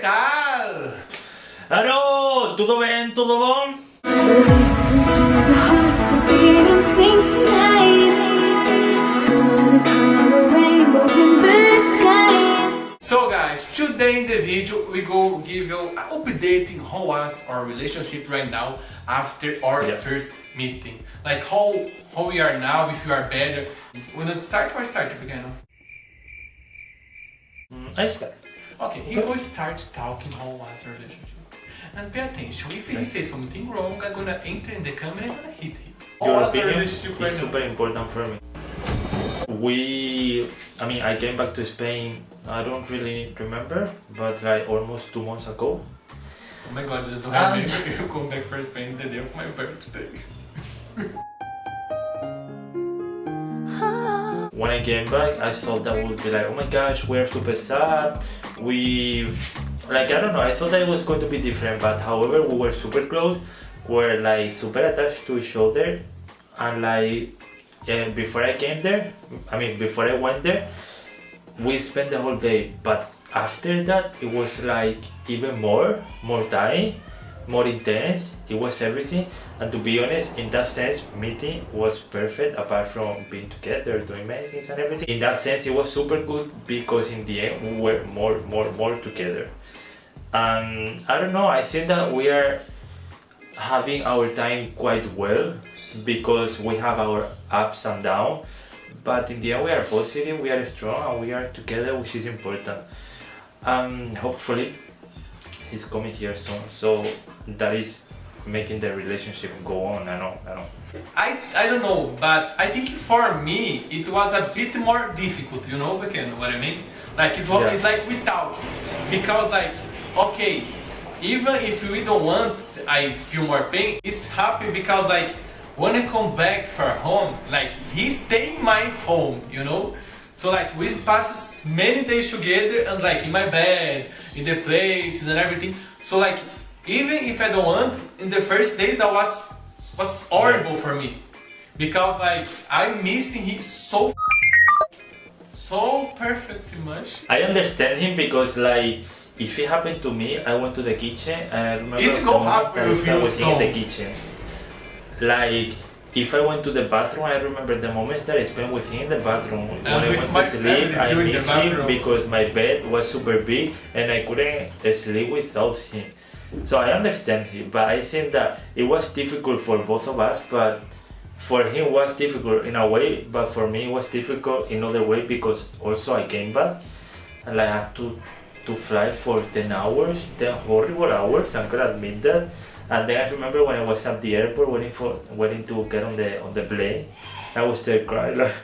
tal? Alô, tudo bem? Tudo bom? To the hearts that beat and sing tonight. Gonna color rainbows in the skies. So guys, today in the video we go give you an update in how was our relationship right now after our Yeah. first meeting. Like how how we are now, if you are better. We not start or start? Hum, mm, Aí está. Okay, he will start talking how was our relationship. And pay attention, if he says something wrong, I'm gonna enter in the camera and gonna hit him. How Your opinion is right now? super important for me. We, I mean, I came back to Spain. I don't really remember, but like almost two months ago. Oh my god, I don't Um, remember you come back for Spain the day of my birthday. When I came back, I thought that would be like, oh my gosh, we're super sad. We, like, I don't know, I thought that it was going to be different, but however, we were super close, we're like super attached to each other, and like, yeah, before I came there, I mean, before I went there, we spent the whole day, but after that, it was like even more, more time, more intense. It was everything, and to be honest, in that sense, meeting was perfect. Apart from being together, doing many things and everything. In that sense, it was super good because in the end, we were more, more, more together. And I don't know. I think that we are having our time quite well because we have our ups and downs but in the end we are positive we are strong and we are together which is important um hopefully he's coming here soon so that is making the relationship go on i know i know I, I don't know, but I think for me it was a bit more difficult, you know, Pequeno, what I mean? Like it's, Yeah. it's like without because like, okay, even if we don't want, I feel more pain, it's happy because like, when I come back for home, like he stay in my home, you know? So like we pass many days together and like in my bed, in the places and everything. So like even if I don't want, in the first days I was was horrible for me because like I'm missing him so so perfectly much. i understand him because like if it happened to me i went to the kitchen and i remember It the go moment happen I if started in the kitchen like if I went to the bathroom, I remember the moments that I spent with him in the bathroom. when I went to sleep, I missed him because my bed was super big and I couldn't sleep without him. So I understand him, but I think that it was difficult for both of us. But for him, it was difficult in a way, but for me, it was difficult in other way because also I came back and I had to to fly for 10 hours, 10 horrible hours. I'm gonna admit that. And then I remember when I was at the airport waiting for waiting to get on the on the plane, I was there crying like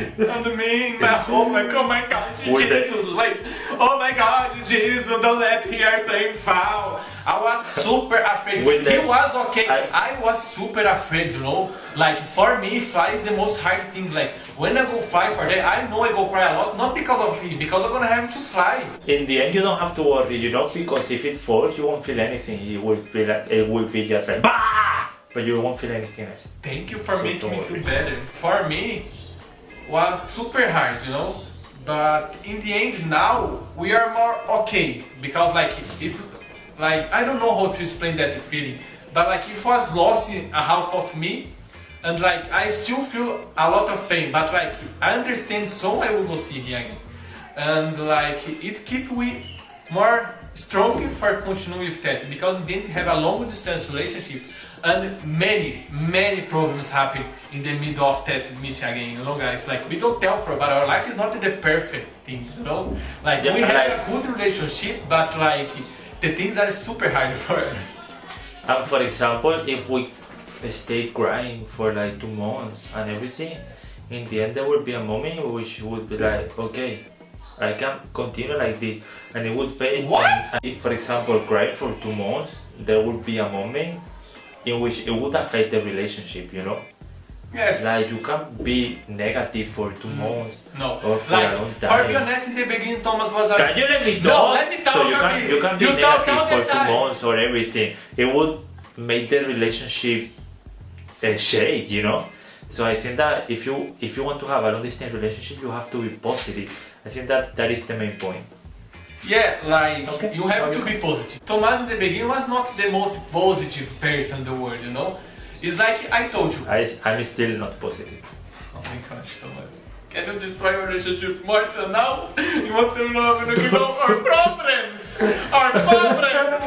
And me, my oh my god, my god, Jesus, like, oh my god, Jesus, don't let the airplane fall. I was super afraid. With he the- was okay. I- I, was super afraid, you know. Like for me, fly is the most hard thing. Like when I go fly for that, I know I go cry a lot, not because of him, because I'm gonna have to fly. in the end you don't have to worry, you know, because if it falls you won't feel anything. It will be like it will be just like bah! but you won't feel anything else. Thank you for So making me feel better. For me, was super hard, you know. But in the end, now we are more okay because like it's like I don't know how to explain that feeling, but like it was losing a half of me, and like I still feel a lot of pain. But like I understand, so I will go see again, and like it keep we more strong for continue with that because end we have a long distance relationship and many many problems happen in the middle of that meet again you know guys? Like we don't tell for but our life is not the perfect things you know? Like Yeah, we have like- a good relationship but like the things are super hard for us. And for example, if we stay crying for like two months and everything, in the end there will be a moment which would be like, okay, I can continue like this, and it would pay. What? And if, for example, cry for two months, there would be a moment in which it would affect the relationship. You know, yes like you can't be negative for two months no or for like a long time. for be honest in the beginning Thomas was a Can you let me No, let me talk So you can you can be You negative for two months or everything. It would make the relationship uh, shake, you know. So I think that if you if you want to have a long distance relationship, you have to be positive. I think that that is the main point. Yeah, like Okay. you have to be positive. Thomas in the beginning was not the most positive person in the world, you know. It's like I told you. I, I'm still not positive. Oh my gosh, Thomas. Can you destroy your relationship more than now? You want to and give up our problems! Our problems!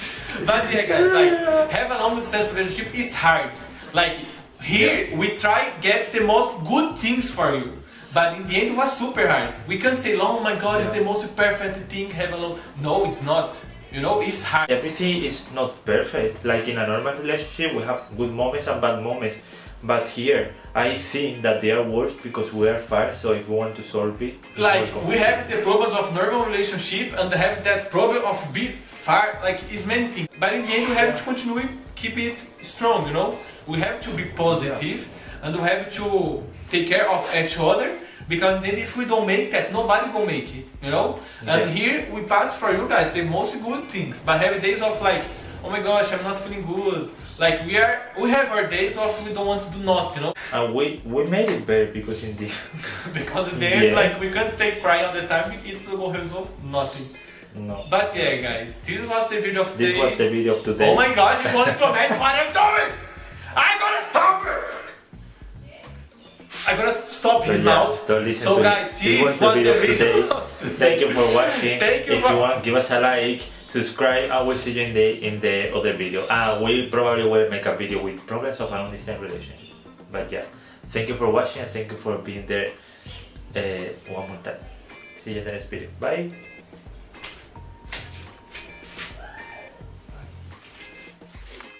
but yeah guys, like have a long distance relationship is hard. Like here we try get the most good things for you. But in the end it was super hard. We can say, oh my god, it's the most perfect thing, have a long No, it's not. You know, it's hard. Everything is not perfect. Like in a normal relationship, we have good moments and bad moments. But here, I think that they are worse because we are far. So if we want to solve it, like we have the problems of normal relationship and have that problem of be far like is many things but in the end we have to continue keep it strong you know we have to be positive and we have to take care of each other because then if we don't make that nobody will make it you know and here we pass for you guys the most good things but have days of like oh my gosh i'm not feeling good like we are we have our days of we don't want to do nothing, you know and we we made it better because in the because at the end Yeah. like we can't stay crying all the time it's will resolve nothing no. But yeah, guys, this was the video of This today. was the video of today. Oh my gosh, you want to comment what I'm doing? I'm gonna stop it! I'm gonna stop So his yeah, mouth. don't listen so to guys, this was the video. today. of today. Thank you for watching. Thank you if you want, give us a like, subscribe, and we'll see you in the in the other video. And we probably will make a video with problems of long distance relationship. But yeah, thank you for watching and thank you for being there uh, one more time. See you in the next video. Bye.